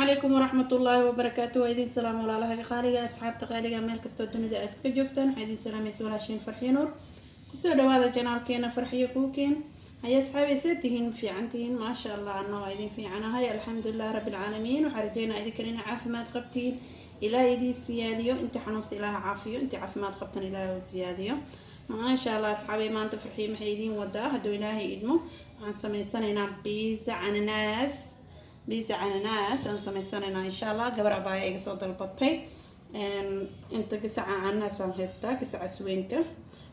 calaykum waraxmat ullaahi wabarakaatu waa idin salaam walaalaha qaaliga asxaabta qaaliga meel kastoo dunida aad ka joogtaan. Waxaa idin salaamaysa walaashiin farxiyo nuur. Kusoo dhawaada janaalkeena farxiyo kuukeen haya asxaabaysa tihiin fiican tihiin. Maasha allah anna waa idin fiicanahay alxamdulilah rabbilcaalamiin waxaa rajeynaa idinkan inaa caafimaad qabtiin. Ilaah idin siyaadiyo. Intii xanuunsa ilaah caafiyo. Intii caafimaad qabtan ilaah u siyaadiyo. Maasha allah asxaabay maanta farxiyo maxay idiin wadaa? Hadduu ilaahay idmo waxaan samaysanaynaa biisa cananaas biisa cananaas aan sameysanaynaa insha allah gabar abaaya iga soo dalbatay inta gasaca cananaas aan haystaa gasaca sweynta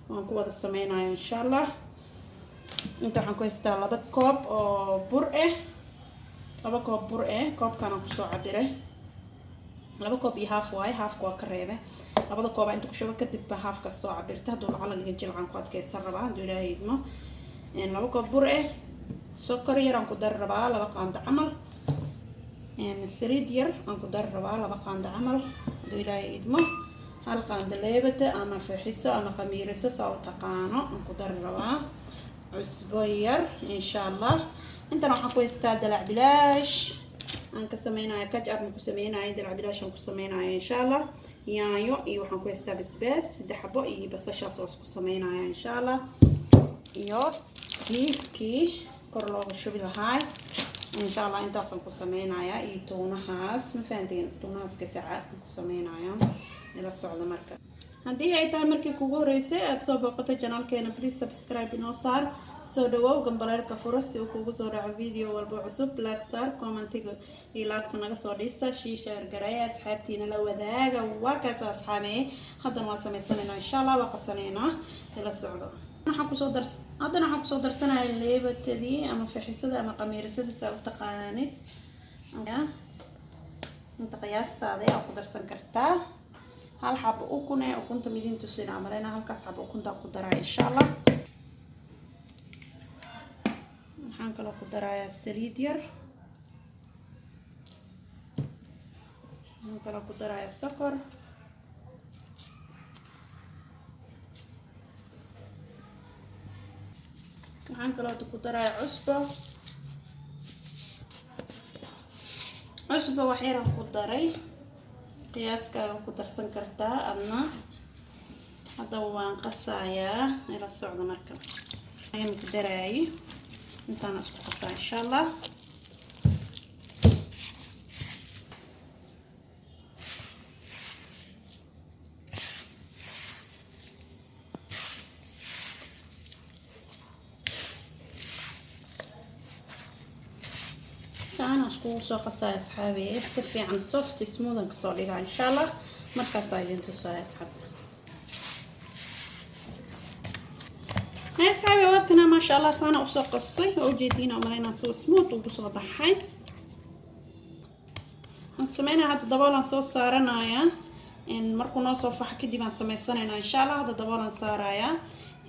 waan ku wada sameynaya insha allah inta waxaan ku haystaa laba koob oo bur ah laba koob bur ah koobkanaan ku soo cabiray laba koob iyo haaf waaye haafka waa ka reebe labada kooba inta kushubo kadib ba haafka soo cabirta hadduu lacalaga jilcan ku adkeysan rabaa hadduu ilaahay idmo laba koob bur ah sokor yar aan ku dari rabaa laba qaando camal saliid yar aan ku dari rabaa laba qaando camal. Hadduu ilaahay idmo hal qaando leebada ama feexiso ama qamiiriso saa u taqaano aan ku dari rabaa. Cusbo yar insha allah intan waxaan ku haystaa dalac bilaash. Aan ka sameynaya kajab aan ku sameynaya dalac bilaash aan ku sameynaya insha allah yaanyo iyo waxaan ku haystaa basbaas saddex xabo iyo basashaas oo isku sameynaya insha allah iyo biifkii kor looga shubi lahaay insha allah intaasaan ku sameynayaa iyo tuunahaas ma fahanteen tuunahaas gasaca aan ku sameynaya ila socda marka haddii ay tahay markii kugu horeysay aada soo booqato janaalkeena please subscribe inoo saar soo dhawow gambaleerka furo si uu kugu soo dhaco video walba cusub like saar commentiga iyo laagta naga soo dhisa shiisheer gareeya asxaabtiina la wadaaga waa kaas asxaabee haddana waa sameysanaynaa insha allah waa qasanaynaa ila socdo waxaan haddana waxaan ku soo darsanaya leebatadii ama fixisada ama qamiirisada saa u taqaanid. Inta qiyaastaada ayaa ku darsan kartaa. Hal xabo ukun ee ukunta midin tusin amalena halkaas xabo ukunta ku daraa insha allah waxaan kaloo ku darayaa saliid yar. Waxaan kaloo ku darayaa sokor waxaan kaloo ku darayaa cusbo. Cusbo wax yaraan ku daray. Qiyaaskaaga ku darsan kartaa adna. Haddaba waan qasayaa ila socda marka. Ayamku daraaye intaana isku qasaa insha allah saana iskugu soo qasaya asxaabiye si fiican soft smoothan ka soo dhigaa insha allah markaasaa idin tusaya asxaabta asxaabi wadkana maasha allah saana u soo qastay oo ujeediina malaynaa soo smooth ugu soo baxay waxaan sameynaya hadda daboolan soo saaranaya markuu noo soo faxo kadib aan sameysanaynaa insha allah hadda daboolan saarayaa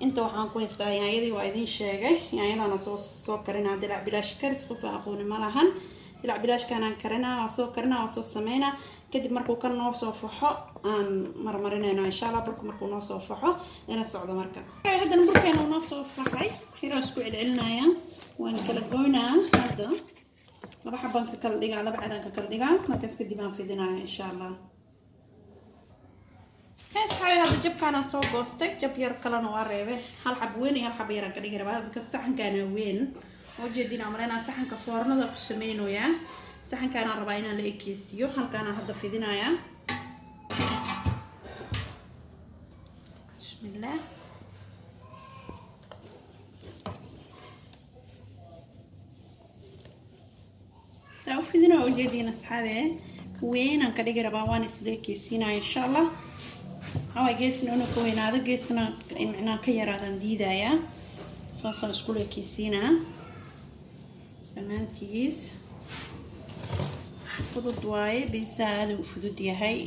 inta waxaan ku haystaa yaanyadii waa idiin sheegay yaanyadana soo soo karinaa dilac bilaash karis qofa aqooni ma lahan dilac bilaashkanaan karinaa waa soo karinaa waa soo sameynaa kadib markuu kan noo soo faxo aan marmarinayna insha allah burku markuu noo soo faxo ila socdo marka haddana burkeena noo soo faxay xiraa isku celcelinaya waan kala goynaa hadda laba xabaan ka kala dhigaa laba cadaan ka kala dhigaa markaas kadib aan fidinaya insha allah asxaabi hadda jabkaanaan soo goostay jab yar kalena waa reebe hal xab weyn iyo hal xab yaraan ka dhigi rabaa saxankaana weyn oo jeedina maleynaa saxanka foornada ku sameynayaa saxankaanaan rabaa inaan la ekeysiiyo halkaanaan hadda fidinayaa bismillaah saa u fidinaa asxaabe weynaan ka dhigi rabaa waan isla ekeysiinaya insha allah waxawaa geesna inuu ka weynaado geesna micnaa ka yaraadaan diidayaa saasaan iskula ekeysiinaa dhammaantiis fudud waaye biisaa aada u fudud yahay.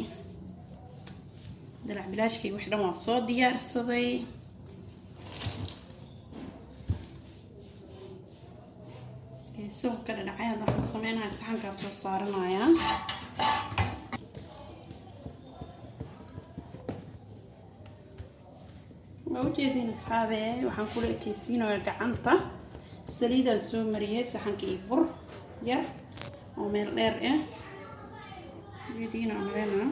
Dalac bilaashkii wax dhan waa soo diyaarsaday. Geesahu ka dhadhacay hadda waxaan sameynaya saxankaa soo saaranayaa waa ujeediin asxaabe? Waxaan kula ekeysiinaya gacanta saliidaan soo mariyay saxanka iyo bur yar oo meel dheer ah ujeediina malena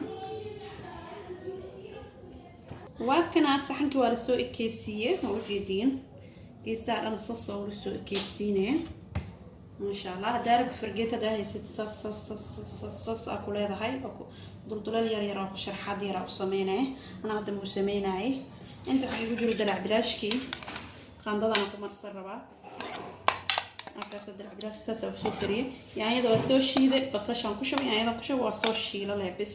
waa kanaa saxankii waa la soo ekeysiiyey waa ujeediin geesaha dhan sasa la soo ekeysiinaya maasha allah haddaa rabti fargeet haddaa haysid sas sas sas sas sas aa ku leedahay duldulal yar yar oo sharxaad yar aa u sameynaya anaa hadda muu sameynayay inta waxaa igu jiro dalac bilaashkii qaandadana ku marsan rabaa markaas dalac bilaashki saas aa u soo kariyay yaanyada waa soo shiiday basashaan ku shubay yaanyada ku shubay waa soo shiila leh bis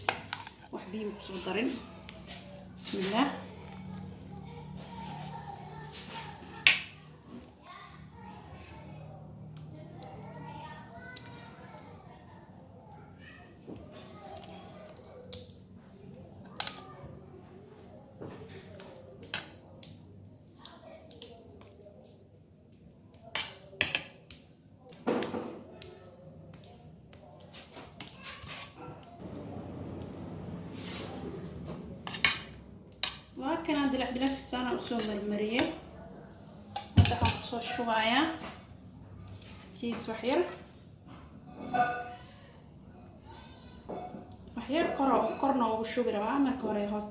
wax biyo ku soo darin bismillaah waa kanaa dilac bilaashka saana u soo marmariyey hadda waxaan ku soo shubayaa jiis waxyar waxyar koro korna ugu shubi rabaa marka hore hoos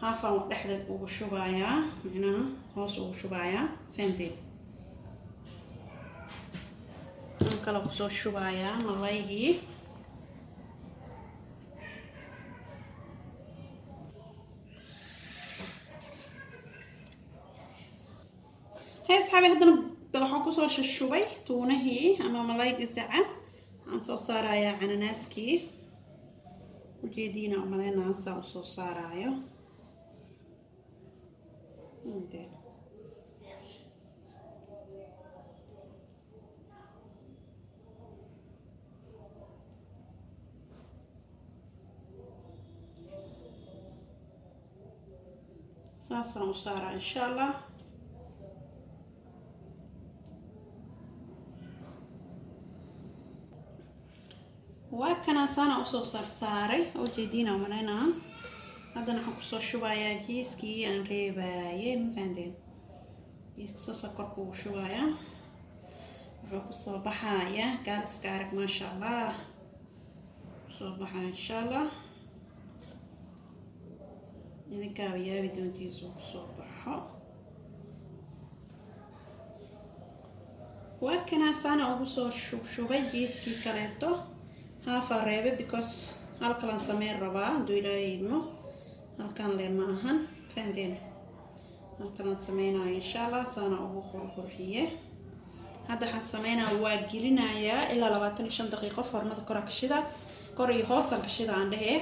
haafaan dhexda ugu shubayaa micnaha hoos ugu shubayaa fahanteed aan kale ku soo shubayaa malaygii hay asxaabi haddana waxaan ku soo shashubay tuunahii ama malayga saca waxaan soo saarayaa cananaaskii. Ujeediina umaleynaa saa u soo saaraayo. Saasaan u saaraa insha allah waa kanaa saana u soo saarsaaray oo jeediina umaleynaa haddana waxaan ku soo shubayaa jiiskii aan reebaayey mafahanteen jiiska sasa korka ugu shubayaa. Wuxuu ku soo baxayaa. Gaaliska arag maasha allah ku soo baxaa insha allah idinkaaba yaabi doontiisu ku soo baxo. Waa kanaa saana ugu soo shubshubay jiiskii kaleeto haafaa reebe because halkalan sameyn rabaa hadduu ilaahay idmo halkan le ma ahan. Fahanteen halkalan sameynayo insha allah saana ugu qurqurxiye hadda waxaan sameynaya waa gelinayaa ilaa labaatan iyo shan daqiiqo foornada kora kashida kor iyo hoosaan kashida aan dhehee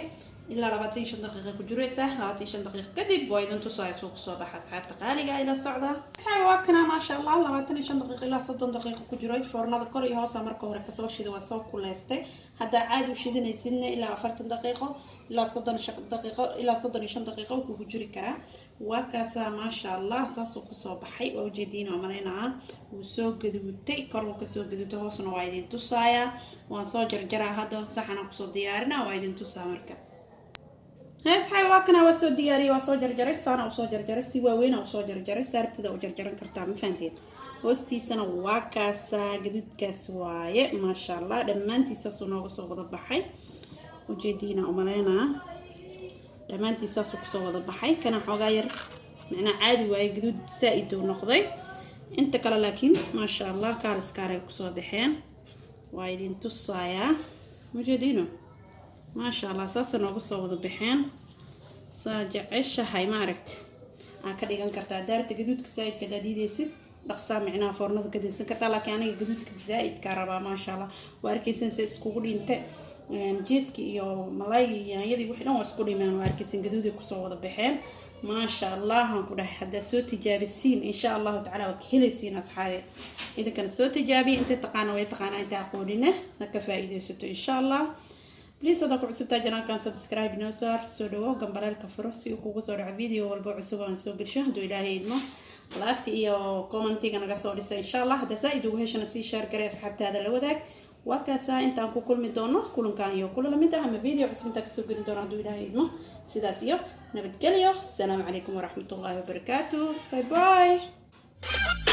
ilaa labaatan shan daqiiqa ku jiraysa labaatan shan daqiiqa kadib waa idin tusaya suu ku soo baxa asxaabta qaaliga ila socda asxaabi waa kana maasha allah labaatan shan daqiiqa ilaa soddon daqiiqa ku jiray foornada kor iyo hoosa marka hore ka soo shida waa soo kuleystay haddaa caadi u shidanaysidna ilaa afartan daqiiqo ilaa soddon daqiiqo ilaa soddon iyo shan daqiiqo kugu jiri karaa waa kaasaa maasha allah saasuu ku soo baxay waa ujeediin oo malaynaa wuu soo gaduutay kor wuu ka soo gaduutay hoosna waa idin tusayaa waan soo jarjaraa hadda saxana ku soo diyaarina waa idin tusaa marka asxaabi waa kana waa soo diyaariyay waa soo jarjaray saana u soo jarjaray si waaweyn u soo jarjaray saartida u jarjaran kartaa ma fahanteen hoostiisana waa kaasaa gaduudkaas waaye maasha allah dhammaantiisaasuu nooga soo wada baxay ujeediina umaleynaa dhammaantiisaasuu ku soo wada baxay kana xoogaa yar macnaa caadi waaye gaduud saa-id uu noqday inta kale laakiin maasha allah kaaliskaaray ku soo baxeen waa idin tusayaa ujeediino maasha allah saasa nooga soo wada baxeen? Saa jeceshahay maaragta aa ka dhigan kartaa daarta gaduudka diideysid dhaqsaa micnaha foornada ka dinsan kartaa laakiin aniga gaduudka zaa-idkaa rabaa maasha allah waa arkeysan se iskugu dhinte jiiski iyo malaygii iyo yaanyadii wixii dhan waa isku dhimeen. Waa arkeysan gaduuday ku soo wada baxeen. Maasha allah aan ku dhahay. Haddaa soo tijaabisiin insha allahu tacala waa ka helaysiin asxaabe. Idinkana soo tijaabiya intay taqaana way taqaanaa inta aqoonina ha ka faa-iideysato insha allah bliis haddaa ku cusubtaa janaalkan subscribe. Noo saar soo dhawo gambaleelka furo si uu kugu soo dhaco video walba cusub aan soo gesho hadduu ilaahay idmo laagta iyo commentiga naga soo dhisa insha allah haddaa saa-id ugu heshana sii shaar garay asxaabtaada la wadaag waa kaasaa intaan ku kulmi doono kulankan iyo kula la mid ah ama video cusub intaan ka soo geli doono hadduu ilaahay idmo sidaas iyo nabadgelyo asalaamu calaykum waraxmatullaahi wabarakaatu bye bye